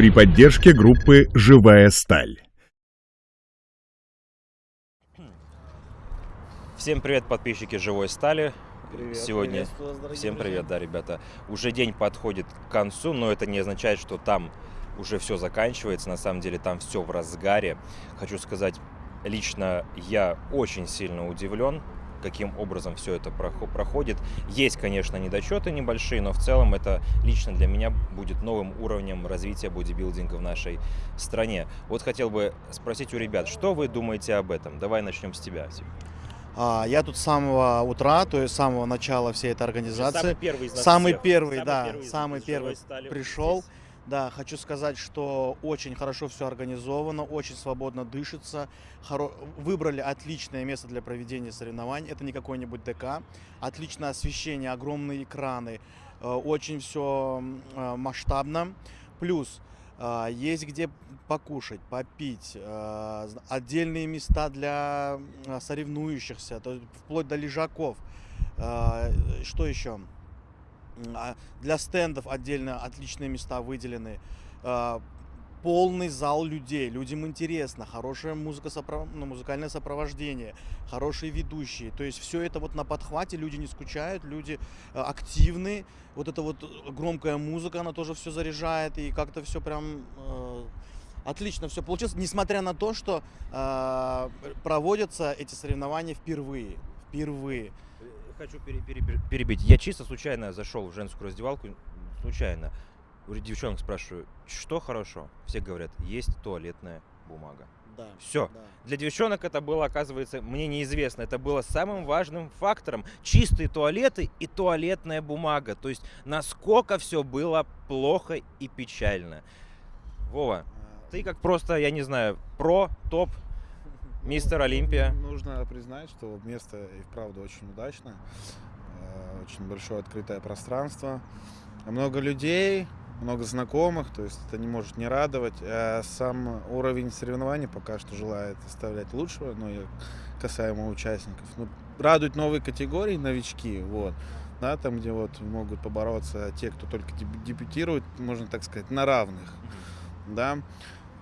при поддержке группы «Живая сталь». Всем привет, подписчики Живой Стали. Привет, Сегодня всем друзья. привет, да, ребята. Уже день подходит к концу, но это не означает, что там уже все заканчивается. На самом деле там все в разгаре. Хочу сказать, лично я очень сильно удивлен, каким образом все это прохо- проходит. Есть, конечно, недочеты небольшие, но в целом это лично для меня будет новым уровнем развития бодибилдинга в нашей стране. Вот хотел бы спросить у ребят, что вы думаете об этом? Давай начнем с тебя. А, я тут с самого утра, то есть с самого начала всей этой организации. первый из Самый первый, да, из- самый из первый «Живой стали» пришел. здесь. Да, хочу сказать, что очень хорошо все организовано, очень свободно дышится. Хоро- Выбрали отличное место для проведения соревнований. Это не какой-нибудь ДК. Отличное освещение, огромные экраны. э, Очень все масштабно. Плюс э, есть где покушать, попить, э, отдельные места для э, соревнующихся, вплоть до лежаков. Э, Что еще? А Для стендов отдельно отличные места выделены. А, Полный зал людей, людям интересно, хорошая музыка, сопро- ну, музыкальное сопровождение, хорошие ведущие. То есть все это вот на подхвате, люди не скучают, люди э, активны. Вот эта вот громкая музыка, она тоже все заряжает, и как-то все прям э, отлично все получилось, несмотря на то, что э, проводятся эти соревнования впервые. Впервые. Хочу пере- пере- пере- перебить. Я чисто случайно зашел в женскую раздевалку, случайно. У девчонок спрашиваю, что хорошо? Все говорят, есть туалетная бумага. Да. Все. да. Для девчонок это было, оказывается, мне неизвестно. Это было самым важным фактором. Чистые туалеты и туалетная бумага. То есть, насколько все было плохо и печально. Вова, ты как просто, я не знаю, про, топ, мистер Олимпия. Нужно признать, что место и вправду очень удачное. Э, Очень большое открытое пространство. Много людей, много знакомых, то есть это не может не радовать. А сам уровень соревнований пока что желает оставлять лучшего, но и касаемо участников. Ну, радует новые категории, новички, вот. Да, там, где вот могут побороться те, кто только дебю- дебютирует, можно так сказать, на равных да.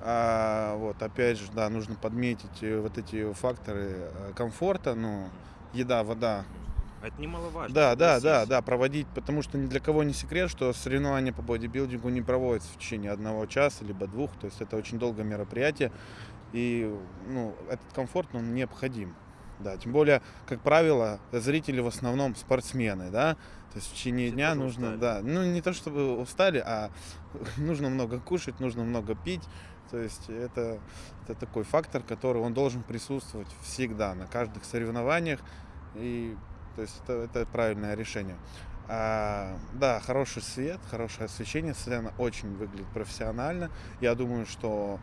А, вот, опять же, да, нужно подметить э, вот эти факторы э, комфорта, ну, еда, вода. Это немаловажно. Да, да, да, да, проводить, потому что ни для кого не секрет, что соревнования по бодибилдингу не проводятся в течение одного часа, либо двух, то есть это очень долгое мероприятие, и, ну, этот комфорт, он необходим. Да, тем более, как правило, зрители в основном спортсмены, да, то есть в течение Все дня нужно, устали. да, ну не то чтобы устали, а нужно много кушать, нужно много пить, то есть это, это такой фактор, который он должен присутствовать всегда на каждых соревнованиях, и то есть это, это правильное решение. А, да, хороший свет, хорошее освещение, сцена очень выглядит профессионально. Я думаю, что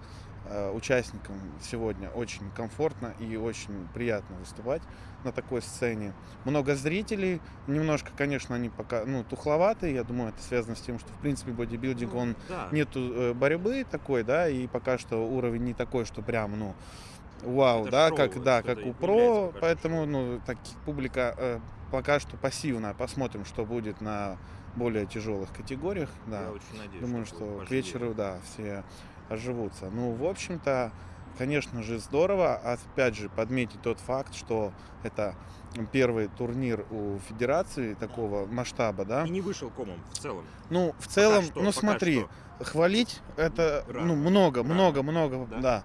участникам сегодня очень комфортно и очень приятно выступать на такой сцене. Много зрителей, немножко, конечно, они пока, ну, тухловатые. Я думаю, это связано с тем, что, в принципе, бодибилдинг, Ну, он да. нету э, борьбы такой, да, и пока что уровень не такой, что прям, ну, вау, Это да, шоу, как, да, как у про, что поэтому, ну, так, публика э, пока что пассивная. Посмотрим, что будет на более тяжелых категориях, да. Я очень надеюсь, Думаю, будет что к вечеру, да, все оживутся. Ну, в общем-то, конечно же, здорово. Опять же, подметить тот факт, что это первый турнир у федерации такого масштаба, да. И не вышел комом в целом. Ну, в целом, что, ну смотри, хвалить это Рано. ну много, Рано. много, много, Да? да.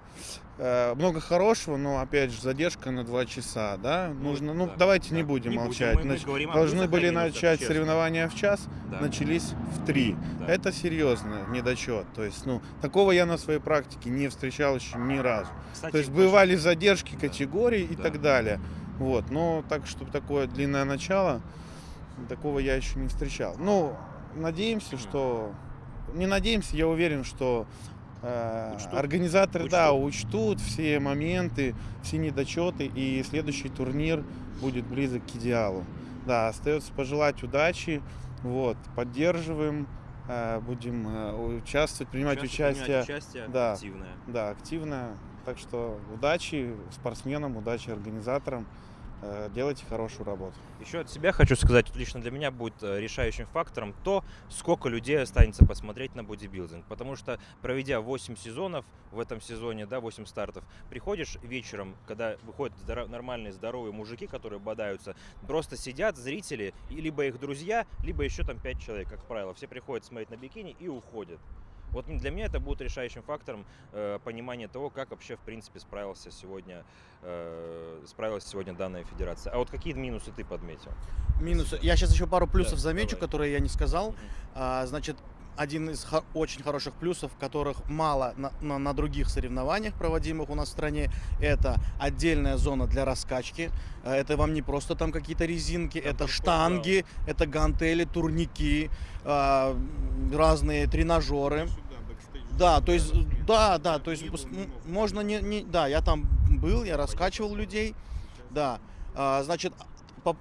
Э, много хорошего, но опять же задержка на два часа, да. Нужно, ну да, давайте да. не будем Не будем, молчать. мы- мы Нач- о Должны были начать честно. соревнования в час, Да. начались в три. Да. Это серьезно недочет. То есть, ну, такого я на своей практике не встречал еще ни разу. Кстати, То есть бывали задержки Да. категорий и Да. так далее. Вот, но так, чтобы такое длинное начало, такого я еще не встречал. Ну, надеемся, что... Не надеемся, я уверен, что э, Учтут. организаторы, да, Учтут. учтут все моменты, все недочеты, и следующий турнир будет близок к идеалу. Да, остается пожелать удачи, вот, поддерживаем, э, будем э, участвовать, принимать Участвовать, участие. принимать участие да. активное. Да, активно. Так что удачи спортсменам, удачи организаторам. Э, делайте хорошую работу. Еще от себя хочу сказать, лично для меня будет э, решающим фактором то, сколько людей останется посмотреть на бодибилдинг. Потому что, проведя 8 сезонов в этом сезоне, да, 8 стартов, приходишь вечером, когда выходят нормальные здоровые мужики, которые бодаются, просто сидят зрители, либо их друзья, либо еще там 5 человек, как правило. Все приходят смотреть на бикини и уходят. Вот для меня это будет решающим фактором э, понимания того, как вообще в принципе справился сегодня, э, справилась сегодня данная федерация. А вот какие минусы ты подметил? Минусы. Я сейчас еще пару плюсов Да, замечу, давай. которые я не сказал. А, значит, один из хо- очень хороших плюсов, которых мало на, на- на других соревнованиях, проводимых у нас в стране, это отдельная зона для раскачки. Э, Это вам не просто там какие-то резинки, это там штанги, это гантели, турники, а, разные тренажеры. Да, то есть, да, да, то есть можно не, не, да, я там был, я раскачивал людей, да, А, значит,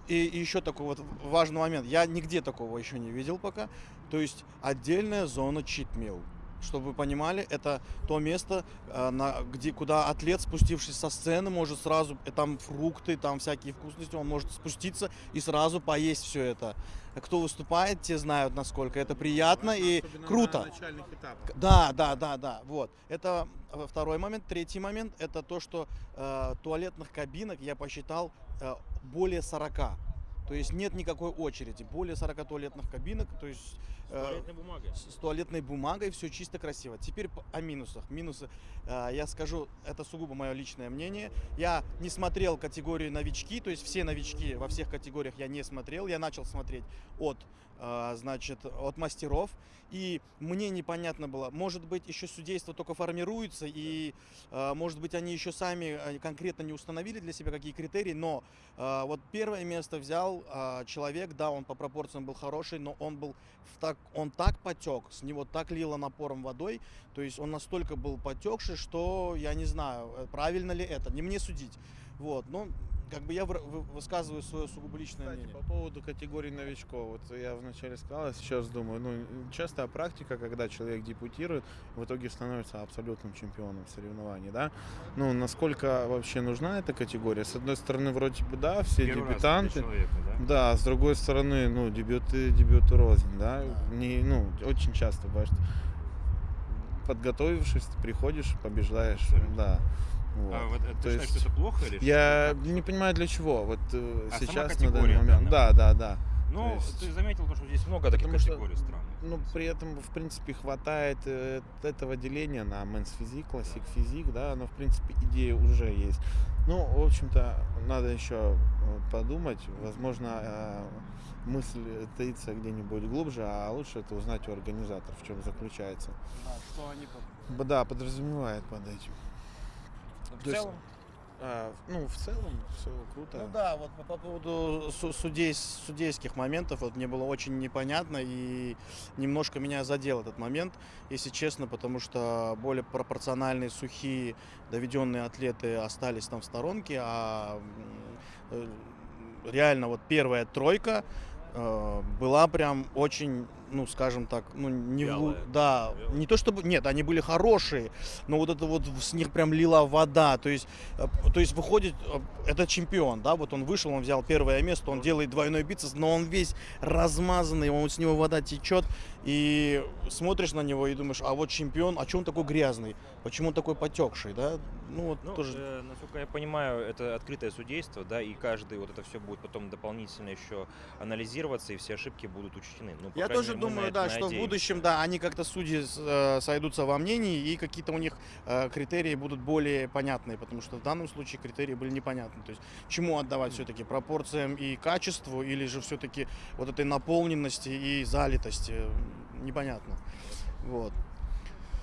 и, еще такой вот важный момент, я нигде такого еще не видел пока, то есть отдельная зона читмил. Чтобы вы понимали, это то место, э, на, где, куда атлет, спустившись со сцены, может сразу, э, там фрукты, там всякие вкусности, он может спуститься и сразу поесть все это. Кто выступает, те знают, насколько это приятно и круто. Да, да, да, да. Вот. Это э, второй момент. Третий момент это то, что э, туалетных кабинок я посчитал э, более 40. То есть нет никакой очереди. Более 40 туалетных кабинок. То есть э, бумагой. с с туалетной бумагой, все чисто красиво. Теперь о минусах. Минусы, э, я скажу, это сугубо мое личное мнение. Я не смотрел категорию новички, то есть все новички во всех категориях я не смотрел. Я начал смотреть от, э, значит, от мастеров. И мне непонятно было, может быть, еще судейство только формируется, и, э, может быть, они еще сами конкретно не установили для себя какие критерии, но э, вот первое место взял э, человек, да, он по пропорциям был хороший, но он был в так, он так потек, с него так лило напором водой, то есть он настолько был потекший, что я не знаю, э, правильно ли это, не мне судить. Вот, но как бы я высказываю свое сугубо личное Кстати, мнение. по поводу категории новичков, вот я вначале сказал, я сейчас думаю, ну, частая практика, когда человек депутирует, в итоге становится абсолютным чемпионом соревнований, да? Ну, насколько вообще нужна эта категория? С одной стороны, вроде бы, да, все дебютанты, да, с другой стороны, ну, дебюты, дебюты рознь, да? Да. Не, ну, очень часто бывает, что подготовившись, ты приходишь, побеждаешь, Абсолютно. да. Вот. А вот, э, ты То считаешь, есть что это плохо или что? Я Как? не понимаю для чего. Вот э, А сейчас на данный момент. Да, да, да. Ну, есть- ты заметил, то, что здесь много таких Потому что, категорий странных. Ну, при этом, в принципе, хватает э, этого деления на мэнс физик, классик физик, да, но, в принципе, идея уже есть. Ну, в общем-то, надо еще подумать. Возможно, э, мысль таится где-нибудь глубже, а лучше это узнать у организаторов, в чем заключается. что они Да, подразумевает под этим. В то есть- целом, А, ну, в целом, все круто. Ну да, вот по, по поводу су- судей, судейских моментов, вот мне было очень непонятно и немножко меня задел этот момент, если честно, потому что более пропорциональные, сухие, доведенные атлеты остались там в сторонке, а э, реально вот первая тройка э, была прям очень, ну скажем так, ну не в лу- Вялая. да, Вялая. не то чтобы, нет, они были хорошие, но вот это вот с них прям лила вода, то есть Э, То есть выходит, э, это чемпион, да, вот он вышел, он взял первое место, он делает двойной бицепс, но он весь размазанный, он с него вода течет, и смотришь на него и думаешь, а вот чемпион, а что он такой грязный, почему он такой потекший, да, ну вот ну, тоже. э, насколько я понимаю, это открытое судейство, да, и каждый вот это все будет потом дополнительно еще анализироваться, и все ошибки будут учтены. Ну, Я тоже думаю, да, что в надеемся. будущем, да, они как-то судьи э, сойдутся во мнении, и какие-то у них э, критерии будут более понятные, потому что в данном случае критерии были непонятны. То есть чему отдавать все-таки, пропорциям и качеству, или же все-таки вот этой наполненности и залитости, непонятно. Вот.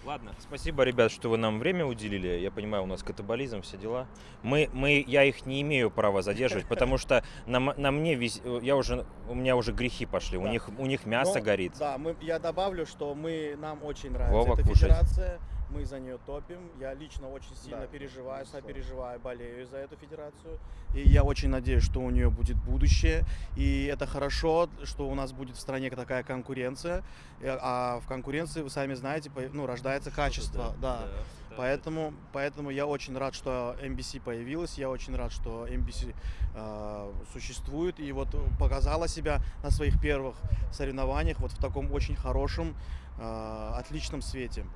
Ладно, спасибо, ребят, что вы нам время уделили. Я понимаю, у нас катаболизм, все дела. Мы, мы, я их не имею права задерживать, потому что на, на мне вис- я уже, у меня уже грехи пошли. У Да. них, у них мясо Но, горит. Да, мы, я добавлю, что мы, нам очень нравится Вова, эта кушать. федерация. Мы за нее топим. Я лично очень сильно Да, переживаю, сопереживаю, болею за эту федерацию. И я очень надеюсь, что у нее будет будущее. И это хорошо, что у нас будет в стране такая конкуренция. Э, А в конкуренции, вы сами знаете, ну, рождается качество. Да. Поэтому, поэтому я очень рад, что MBC появилась, я очень рад, что MBC э, существует и вот показала себя на своих первых соревнованиях вот в таком очень хорошем, э, отличном свете.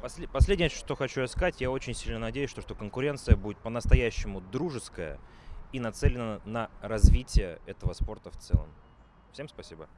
После- Последнее, что хочу я сказать, я очень сильно надеюсь, что, что конкуренция будет по-настоящему дружеская и нацелена на развитие этого спорта в целом. Всем спасибо.